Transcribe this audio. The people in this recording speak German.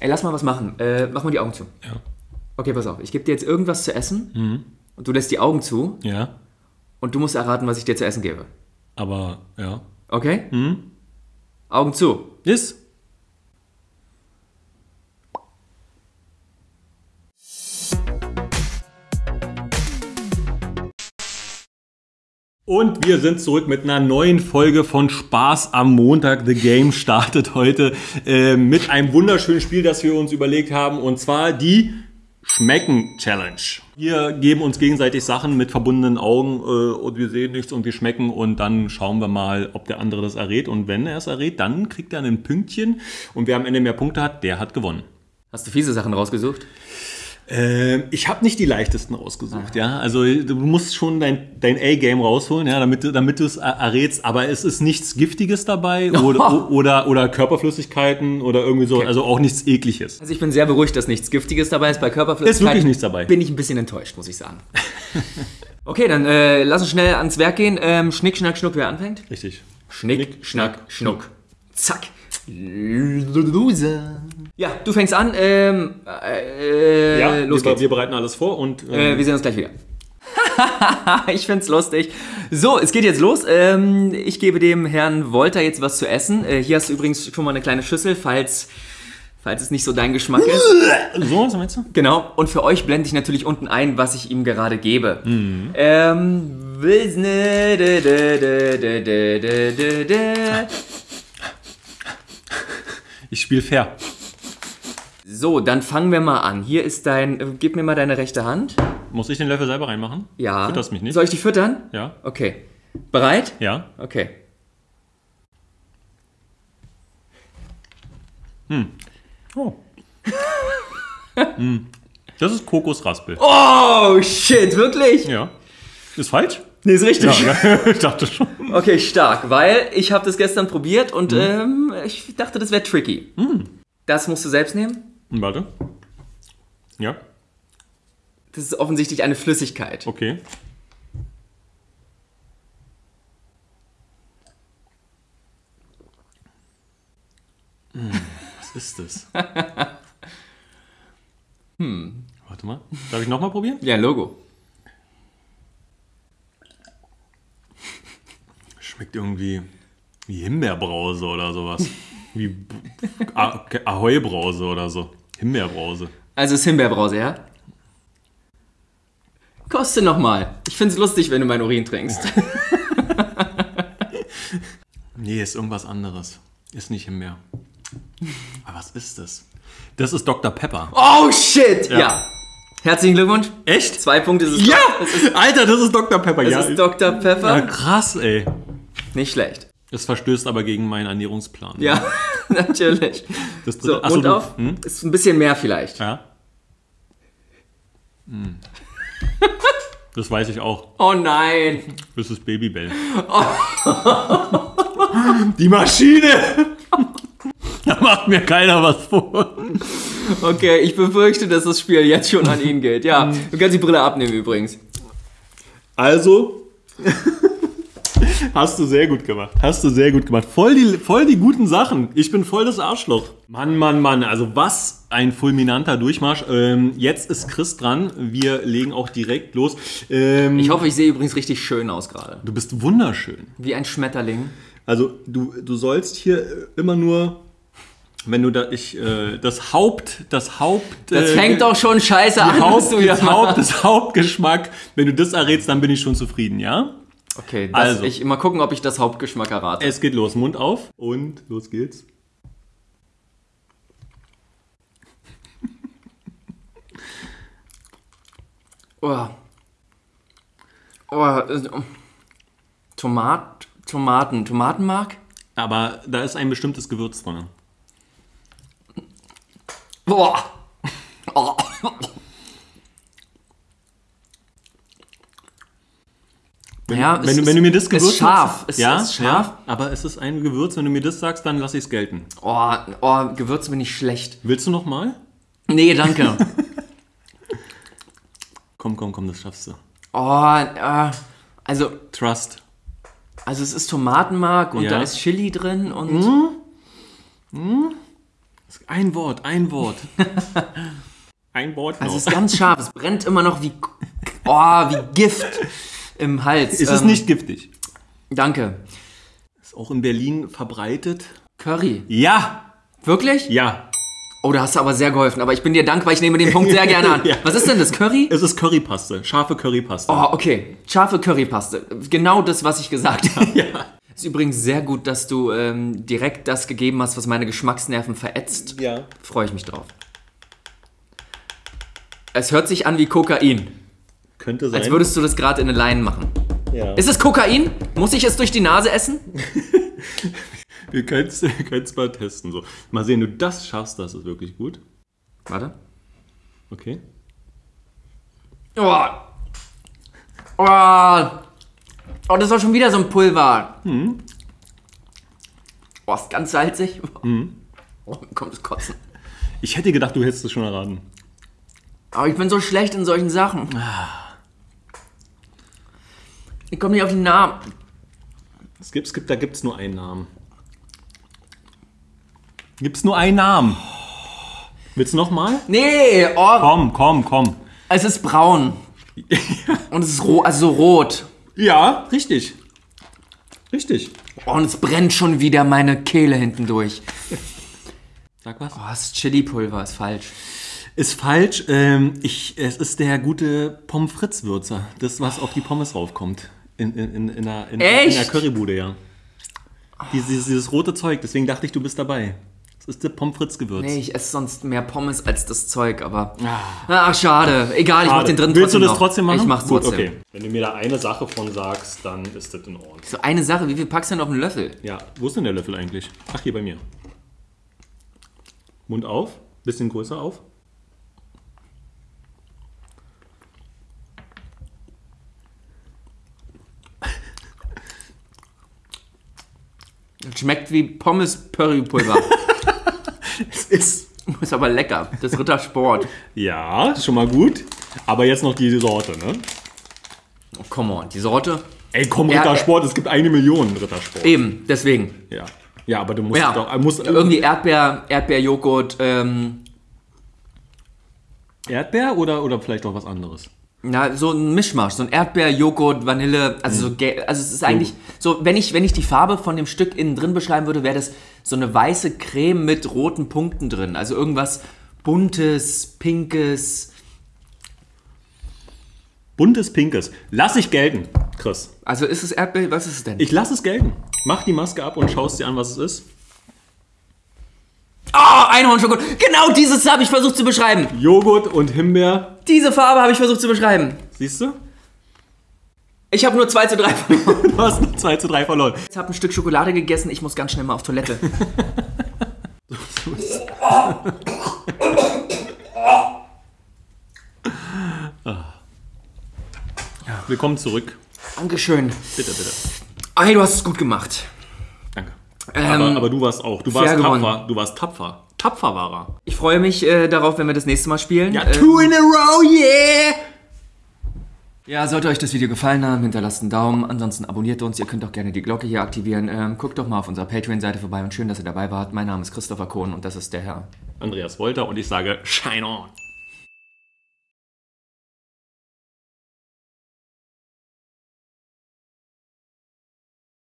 Ey, lass mal was machen. Äh, mach mal die Augen zu. Ja. Okay, pass auf. Ich gebe dir jetzt irgendwas zu essen und du lässt die Augen zu Ja. und du musst erraten, was ich dir zu essen gebe. Aber, ja. Okay? Augen zu. Ist. Und wir sind zurück mit einer neuen Folge von Spaß am Montag. The Game startet heute äh, mit einem wunderschönen Spiel, das wir uns überlegt haben, und zwar die Schmecken Challenge. Wir geben uns gegenseitig Sachen mit verbundenen Augen äh, und wir sehen nichts und wir schmecken und dann schauen wir mal, ob der andere das errät. Und wenn er es errät, dann kriegt er ein Pünktchen und wer am Ende mehr Punkte hat, der hat gewonnen. Hast du fiese Sachen rausgesucht? Ähm, ich habe nicht die leichtesten rausgesucht, ja. Also du musst schon dein, dein A-Game rausholen, ja, damit, du- damit du es er- errätst. Aber es ist nichts Giftiges dabei oder, oder, oder Körperflüssigkeiten oder irgendwie so. Also auch nichts Ekliges. Also ich bin sehr beruhigt, dass nichts Giftiges dabei ist. Bei Körperflüssigkeit Ist wirklich nichts dabei. bin ich ein bisschen enttäuscht, muss ich sagen. okay, dann äh, lass uns schnell ans Werk gehen. Ähm, Schnick, Schnack, Schnuck, wer anfängt? Richtig. Schnick, Schnack, Schnuck. Zack. Loser. Ja, du fängst an. Ähm, äh, Ja, los wir, geht's. wir bereiten alles vor und Äh, wir sehen uns gleich wieder. ich find's lustig. So, es geht jetzt los. Ähm, ich gebe dem Herrn Wolter jetzt was zu essen. Äh, hier hast du übrigens schon mal eine kleine Schüssel, falls, falls es nicht so dein Geschmack ist. so, was meinst du? Genau. Und für euch blende ich natürlich unten ein, was ich ihm gerade gebe. Ähm, Ich spiele fair. So, dann fangen wir mal an. Hier ist dein. Äh, gib mir mal deine rechte Hand. Muss ich den Löffel selber reinmachen? Ja. Fütterst mich nicht? Soll ich dich füttern? Ja. Okay. Bereit? Ja. Okay. Oh. Hm. Das ist Kokosraspel. Oh, shit, wirklich? Ja. Ist falsch? Nee, ist richtig. Ja, ich dachte schon. Okay, stark, weil ich habe das gestern probiert und ähm, ich dachte, das wäre tricky. Das musst du selbst nehmen. Hm, Warte. Ja, Das ist offensichtlich eine Flüssigkeit. okay. Hm, Was ist das? hm. Warte mal. Darf ich nochmal probieren? Ja, Logo. Schmeckt irgendwie wie Himbeerbrause oder sowas. Wie Ah- Ahoi-Brause oder so. Himbeerbrause. Also ist Himbeerbrause, ja? Koste nochmal. Ich find's lustig, wenn du mein Urin trinkst. Nee, ist irgendwas anderes. Ist nicht Himbeer. Aber was ist das? Das ist Dr. Pepper. Oh, shit! Ja. Ja. Herzlichen Glückwunsch. Echt? Zwei Punkte ist es. Ja! Alter, das ist Dr. Pepper. Das ja. ist Dr. Pepper. ja, krass, ey. Nicht schlecht. Es verstößt aber gegen meinen Ernährungsplan. Ja, natürlich. Das dritte- so, Mund du- auf. Hm? Ist ein bisschen mehr vielleicht. Ja. Hm. Das weiß ich auch. Oh nein. Das ist Babybell. Die Maschine! Da macht mir keiner was vor. Okay, ich befürchte, dass das Spiel jetzt schon an ihn geht. Ja, du kannst die Brille abnehmen übrigens. Also, hast du sehr gut gemacht. Hast du sehr gut gemacht. Voll die, voll die guten Sachen. Ich bin voll das Arschloch. Mann, Mann, Mann. Also was ein fulminanter Durchmarsch. Ähm, jetzt ist Chris dran. Wir legen auch direkt los. Ähm, Ich hoffe, ich sehe übrigens richtig schön aus gerade. du bist wunderschön. Wie ein Schmetterling. Also du, du sollst hier äh, immer nur, wenn du da, ich, äh, das Haupt, das Haupt... Das äh, fängt doch schon scheiße an, Haupt, du wieder das, Haupt, das Hauptgeschmack. Wenn du das errätst, dann bin ich schon zufrieden, ja? Okay, das, Also. ich mal gucken, ob ich das Hauptgeschmack errate. Es geht los. Mund auf und los geht's. Oh. Oh, äh, Tomat, Tomaten, Tomatenmark? Aber da ist ein bestimmtes Gewürz drin. Boah. Oh. Wenn, Ja, wenn, du, wenn du mir das Gewürz ist scharf. sagst- ja, ist scharf. Ja, aber es ist ein Gewürz. Wenn du mir das sagst, dann lass ich es gelten. Oh, oh, Gewürze bin ich schlecht. Willst du noch mal? Nee, danke. Komm, komm, komm, das schaffst du. Oh, äh, also, Trust. also es ist Tomatenmark und Ja. da ist Chili drin und Ein Wort, ein Wort. ein Wort noch. Also es ist ganz scharf. Es brennt immer noch wie, oh, wie Gift im Hals. es ist Ähm, nicht giftig. Danke. Ist auch in Berlin verbreitet. Curry. Ja, Wirklich? ja. Oh, da hast du aber sehr geholfen. Aber ich bin dir dankbar, ich nehme den Punkt sehr gerne an. Ja. Was ist denn das? Curry? Es ist Currypaste, scharfe Currypaste. Oh, okay. Scharfe Currypaste. Genau das, was ich gesagt habe. Ja. Ist übrigens sehr gut, dass du ähm, direkt das gegeben hast, was meine Geschmacksnerven verätzt. Ja. Freue ich mich drauf. Es hört sich an wie Kokain. Könnte sein. Als würdest du das gerade in eine Line machen. ja. Ist es Kokain? Muss ich es durch die Nase essen? Wir können es mal testen. So. Mal sehen, du das schaffst, das ist wirklich gut. Warte. Okay. Oh. Oh. Oh, das war schon wieder so ein Pulver. Oh, ist ganz salzig. Oh, mir kommt das Kotzen. Ich hätte gedacht, du hättest es schon erraten. Aber ich bin so schlecht in solchen Sachen. Ich komme nicht auf den Namen. Es gibt, es gibt, da gibt es nur einen Namen. Gibt es nur einen Namen? Willst du nochmal? Nee, oh, Komm, komm, komm. es ist braun. Und es ist ro also so rot. Ja, richtig. Richtig. Oh, und es brennt schon wieder meine Kehle hinten durch. Sag was. Oh, das ist Chili-Pulver, ist falsch. Ist falsch. Ähm, ich, es ist der gute Pommes frites Würzer. Das, was auf die Pommes raufkommt. In, in, in, in, der, in, in Echt? der Currybude, ja. Dieses, dieses rote Zeug, deswegen dachte ich, du bist dabei. Das ist der Pommes frites Gewürz. Nee, ich esse sonst mehr Pommes als das Zeug, aber. Ach, schade. Egal, ich mach den drin Willst du trotzdem das noch. trotzdem machen? Ich mach's Gut, trotzdem. okay. Wenn du mir da eine Sache von sagst, dann ist das in Ordnung. So eine Sache, wie viel packst du denn auf einen Löffel? Ja, wo ist denn der Löffel eigentlich? Ach, hier bei mir. Mund auf, bisschen größer auf. Schmeckt wie Pommes-Currypulver. Es ist. ist aber lecker. Das Rittersport. Ja, schon mal gut. Aber jetzt noch die Sorte, ne? Oh, come on, die Sorte. Ey, komm, Ja, Rittersport, es gibt eine Million Rittersport. Eben, deswegen. Ja. Ja, aber du musst Ja, doch. Musst, irgendwie Erdbeer, Erdbeerjoghurt, ähm, Erdbeer oder, oder vielleicht auch was anderes? Na, so ein Mischmasch, so ein Erdbeer, Joghurt, Vanille, also so, gel- also es ist eigentlich so, wenn ich, wenn ich die Farbe von dem Stück innen drin beschreiben würde, wäre das so eine weiße Creme mit roten Punkten drin, also irgendwas buntes, pinkes, Buntes Pinkes. Lass ich gelten, Chris. also ist es Erdbeer, was ist es denn? Ich lass es gelten. Mach die Maske ab und schaust dir an, was es ist. Oh, Einhornschokolade, genau dieses habe ich versucht zu beschreiben. Joghurt und Himbeer. Diese Farbe habe ich versucht zu beschreiben. Siehst du? Ich habe nur 2 zu 3 verloren. Du hast noch 2 zu 3 verloren. Ich habe ein Stück Schokolade gegessen, ich muss ganz schnell mal auf Toilette. Willkommen zurück. Dankeschön. Bitte, bitte. Ey, du hast es gut gemacht. Ähm, aber, aber du warst auch. Du warst tapfer. gewonnen. Du warst tapfer. Tapfer war er. Ich freue mich äh, darauf, wenn wir das nächste Mal spielen. Ja, äh, two in a row, yeah! ja, sollte euch das Video gefallen haben, hinterlasst einen Daumen. Ansonsten abonniert uns. Ihr könnt auch gerne die Glocke hier aktivieren. Ähm, guckt doch mal auf unserer Patreon-Seite vorbei und schön, dass ihr dabei wart. Mein Name ist Christopher Kohn und das ist der Herr. Andreas Wolter und ich sage Shine on.